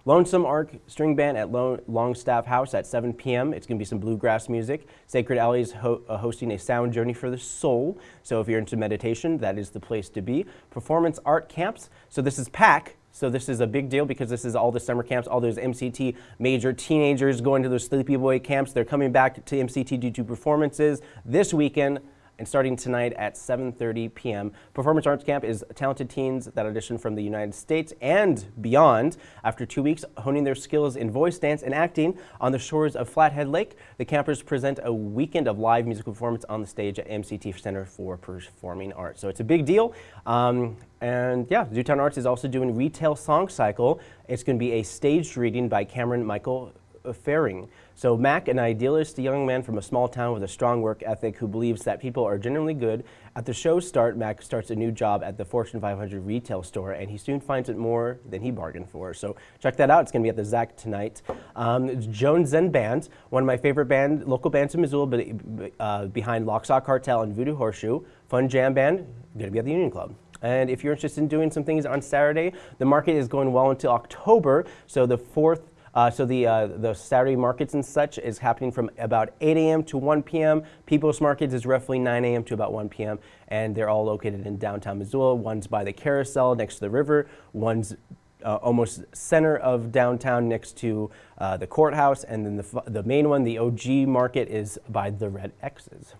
Lonesome Ark String Band at Longstaff House at 7 p.m. It's going to be some bluegrass music. Sacred Alley is ho uh, hosting a sound journey for the soul. So if you're into meditation, that is the place to be. Performance art camps. So this is PAC, so this is a big deal because this is all the summer camps, all those MCT major teenagers going to those sleepy boy camps. They're coming back to MCT due to performances this weekend and starting tonight at 7.30 p.m. Performance Arts Camp is talented teens that audition from the United States and beyond. After two weeks honing their skills in voice, dance, and acting on the shores of Flathead Lake, the campers present a weekend of live musical performance on the stage at MCT Center for Performing Arts. So it's a big deal. Um, and yeah, Zootown Arts is also doing Retail Song Cycle. It's going to be a staged reading by Cameron Michael Faring. So Mac, an idealist young man from a small town with a strong work ethic who believes that people are generally good. At the show's start, Mac starts a new job at the Fortune 500 retail store, and he soon finds it more than he bargained for. So check that out. It's going to be at the ZACC tonight. Um, Jones Zen Band, one of my favorite band, local bands in Missoula, but, uh, behind Lock Stock Cartel and Voodoo Horseshoe. Fun jam band, going to be at the Union Club. And if you're interested in doing some things on Saturday, the market is going well until October. So the fourth uh, so the, uh, the Saturday markets and such is happening from about 8 a.m. to 1 p.m. People's Markets is roughly 9 a.m. to about 1 p.m. And they're all located in downtown Missoula. One's by the carousel next to the river. One's uh, almost center of downtown next to uh, the courthouse. And then the, the main one, the OG market, is by the Red X's.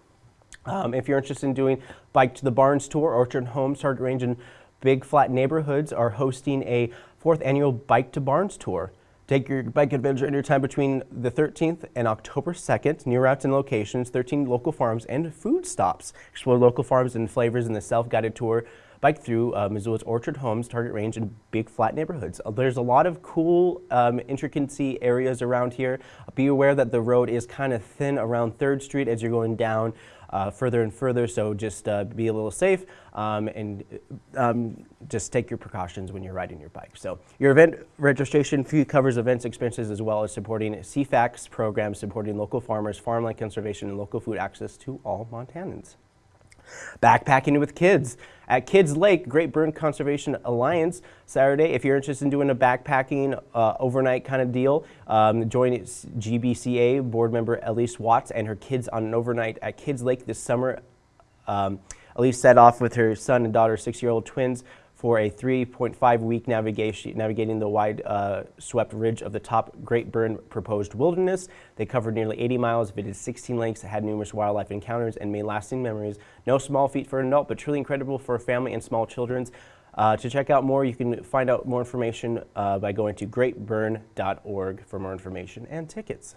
Um, if you're interested in doing Bike to the Barns tour, Orchard Homes, Target Range, and Big Flat Neighborhoods are hosting a fourth annual Bike to Barns tour. Take your bike adventure anytime between the 13th and October 2nd. New routes and locations, 13 local farms, and food stops. Explore local farms and flavors in the self-guided tour. Bike through uh, Missoula's Orchard Homes, Target Range, and Big Flat neighborhoods. Uh, there's a lot of cool um, intricacy areas around here. Be aware that the road is kind of thin around 3rd Street as you're going down uh, further and further. So just uh, be a little safe um, and um, just take your precautions when you're riding your bike. So your event registration fee covers events expenses as well as supporting CFAC's programs supporting local farmers, farmland conservation, and local food access to all Montanans. Backpacking with kids at Kids Lake, Great Burn Conservation Alliance, Saturday. If you're interested in doing a backpacking uh, overnight kind of deal, um, join GBCA board member Elise Watts and her kids on an overnight at Kids Lake this summer. Um, Elise set off with her son and daughter, six-year-old twins, for a 3.5 week navigation, navigating the wide uh, swept ridge of the top Great Burn proposed wilderness. They covered nearly 80 miles, visited 16 lakes, had numerous wildlife encounters, and made lasting memories. No small feat for an adult, but truly incredible for a family and small children. Uh, to check out more, you can find out more information uh, by going to greatburn.org for more information and tickets.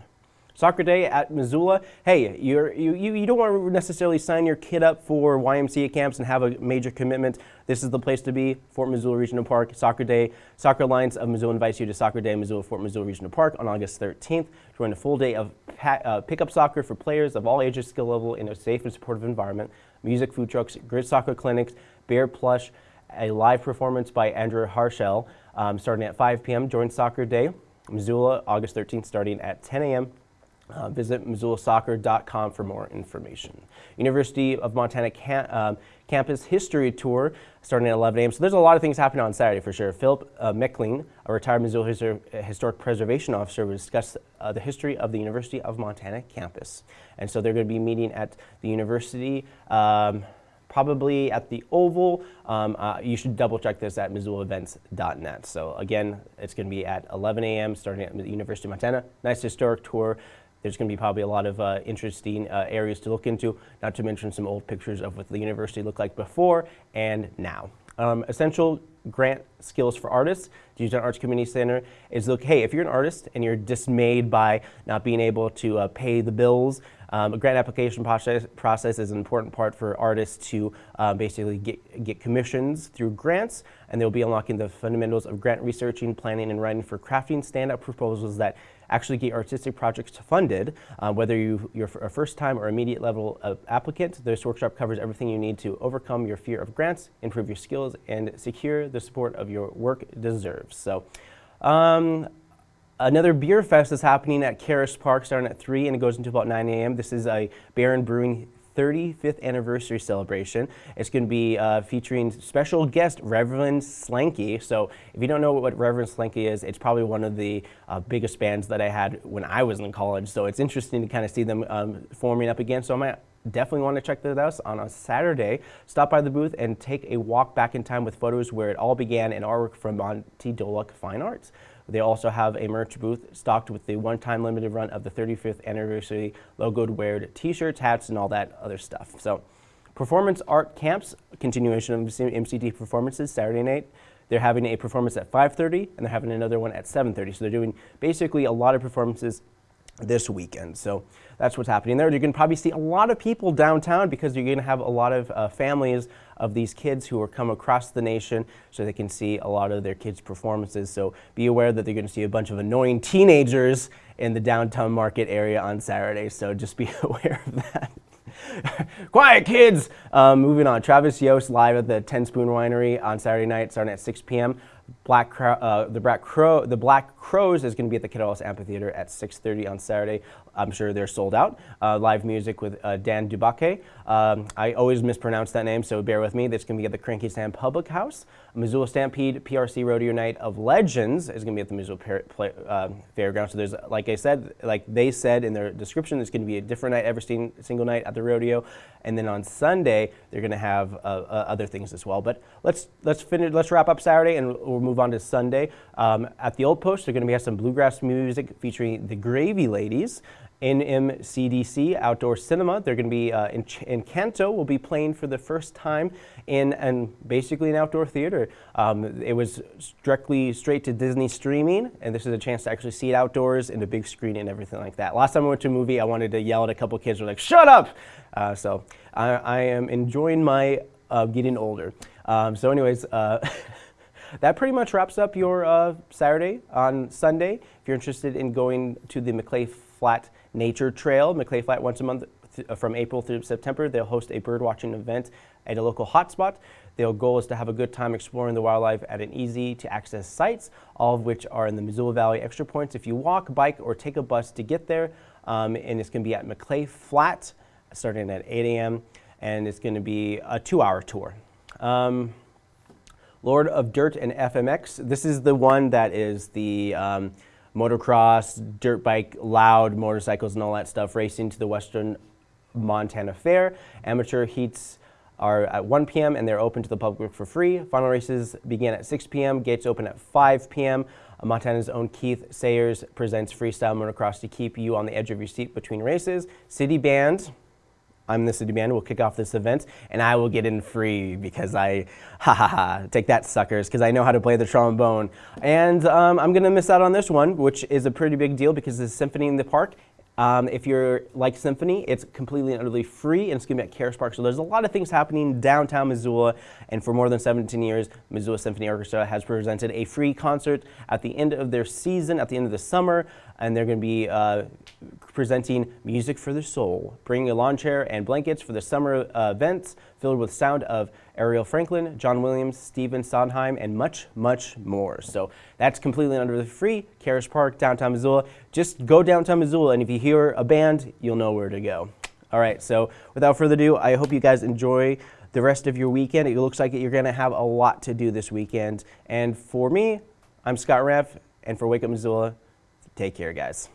Soccer Day at Missoula. Hey, you, you, you don't want to necessarily sign your kid up for YMCA camps and have a major commitment. This is the place to be, Fort Missoula Regional Park, Soccer Day. Soccer Alliance of Missoula invites you to Soccer Day at Missoula Fort Missoula Regional Park on August 13th. Join a full day of uh, pickup soccer for players of all ages, skill level in a safe and supportive environment. Music, food trucks, grid soccer clinics, bear plush, a live performance by Andrew Harshell um, starting at 5 p.m. Join Soccer Day, Missoula, August 13th, starting at 10 a.m. Uh, visit MissoulaSoccer.com for more information. University of Montana cam um, Campus History Tour starting at 11 a.m. So there's a lot of things happening on Saturday for sure. Philip uh, a retired Missoula Histor Historic Preservation Officer, will discuss uh, the history of the University of Montana campus. And so they're going to be meeting at the university. Um, probably at the Oval. Um, uh, you should double check this at MissoulaEvents.net. So again, it's going to be at 11 a.m. starting at the University of Montana. Nice historic tour. There's going to be probably a lot of uh, interesting uh, areas to look into, not to mention some old pictures of what the university looked like before and now. Um, essential grant skills for artists. Zootown Arts Community Center is look, hey, if you're an artist and you're dismayed by not being able to uh, pay the bills, um, a grant application process, process is an important part for artists to uh, basically get, get commissions through grants, and they'll be unlocking the fundamentals of grant researching, planning, and writing for crafting stand-up proposals that actually get your artistic projects funded, uh, whether you, you're a first-time or immediate level applicant. This workshop covers everything you need to overcome your fear of grants, improve your skills, and secure the support of your work deserves. So. Um, Another beer fest is happening at Caras Park starting at 3 and it goes until about 9 a.m. This is a Bayern Brewing 35th anniversary celebration. It's going to be uh, featuring special guest Reverend Slanky. So if you don't know what Reverend Slanky is, it's probably one of the uh, biggest bands that I had when I was in college. So it's interesting to kind of see them um, forming up again. So I might definitely want to check that out on a Saturday. Stop by the booth and take a walk back in time with photos where it all began and artwork from Monte Dolack Fine Arts. They also have a merch booth stocked with the one-time limited run of the 35th anniversary logoed weared t-shirts, hats, and all that other stuff. So Performance Art Camps, continuation of MCT performances Saturday night. They're having a performance at 5.30 and they're having another one at 7.30. So they're doing basically a lot of performances this weekend. So that's what's happening there. You're going to probably see a lot of people downtown because you're going to have a lot of uh, families of these kids who are come across the nation so they can see a lot of their kids' performances. So be aware that they're going to see a bunch of annoying teenagers in the downtown market area on Saturday. So just be aware of that. Quiet kids! Um, moving on, Travis Yost live at the Ten Spoon Winery on Saturday night starting at 6 p.m. Black Crow, uh, the Black Crow, the Black Crowes is going to be at the KettleHouse Amphitheater at 6:30 on Saturday. I'm sure they're sold out. Uh, live music with uh, Dan Dubake. Um, I always mispronounce that name, so bear with me. That's going to be at the Cranky Sam Public House. Missoula Stampede PRC Rodeo Night of Legends is going to be at the Missoula Play, uh, Fairground. So there's, like I said, like they said in their description, it's going to be a different night every single night at the rodeo, and then on Sunday they're going to have uh, uh, other things as well. But let's let's finish. Let's wrap up Saturday, and we'll move on to Sunday. Um, at the Old Post, they're going to be have some bluegrass music featuring the Gravy Ladies. NMCDC Outdoor Cinema. They're going to be uh, in, Encanto will be playing for the first time in and basically an outdoor theater. Um, it was directly straight to Disney streaming, and this is a chance to actually see it outdoors in a big screen and everything like that. Last time I went to a movie, I wanted to yell at a couple kids, who were like, "Shut up!" Uh, so I, I, am enjoying my uh, getting older. Um, so, anyways. That pretty much wraps up your uh, Saturday. On Sunday, if you're interested in going to the Maclay Flat Nature Trail, Maclay Flat once a month uh, from April through September, they'll host a bird watching event at a local hotspot. Their goal is to have a good time exploring the wildlife at an easy to access sites, all of which are in the Missoula Valley Extra Points. If you walk, bike, or take a bus to get there, um, and it's going to be at Maclay Flat starting at 8 a.m., and it's going to be a two-hour tour. Um, Lord of Dirt and FMX. This is the one that is the um, motocross, dirt bike, loud motorcycles and all that stuff racing to the Western Montana Fair. Amateur heats are at 1 p.m. and they're open to the public for free. Final races begin at 6 p.m. Gates open at 5 p.m. Montana's own Keith Sayers presents freestyle motocross to keep you on the edge of your seat between races. City Band, I'm the city band, we'll kick off this event, and I will get in free because I, ha ha ha, take that suckers, because I know how to play the trombone. And um, I'm going to miss out on this one, which is a pretty big deal because it's Symphony in the Park, um, if you're like Symphony, it's completely and utterly free and it's going to be at Caras Park. So there's a lot of things happening downtown Missoula. And for more than 17 years, Missoula Symphony Orchestra has presented a free concert at the end of their season, at the end of the summer. And they're going to be uh, presenting Music for the Soul, bringing a lawn chair and blankets for the summer uh, events filled with sound of Ariel Franklin, John Williams, Stephen Sondheim, and much, much more. So that's completely under the free. Caras Park, downtown Missoula. Just go downtown Missoula, and if you hear a band, you'll know where to go. All right, so without further ado, I hope you guys enjoy the rest of your weekend. It looks like you're going to have a lot to do this weekend. And for me, I'm Scott Raff, and for Wake Up Missoula, take care, guys.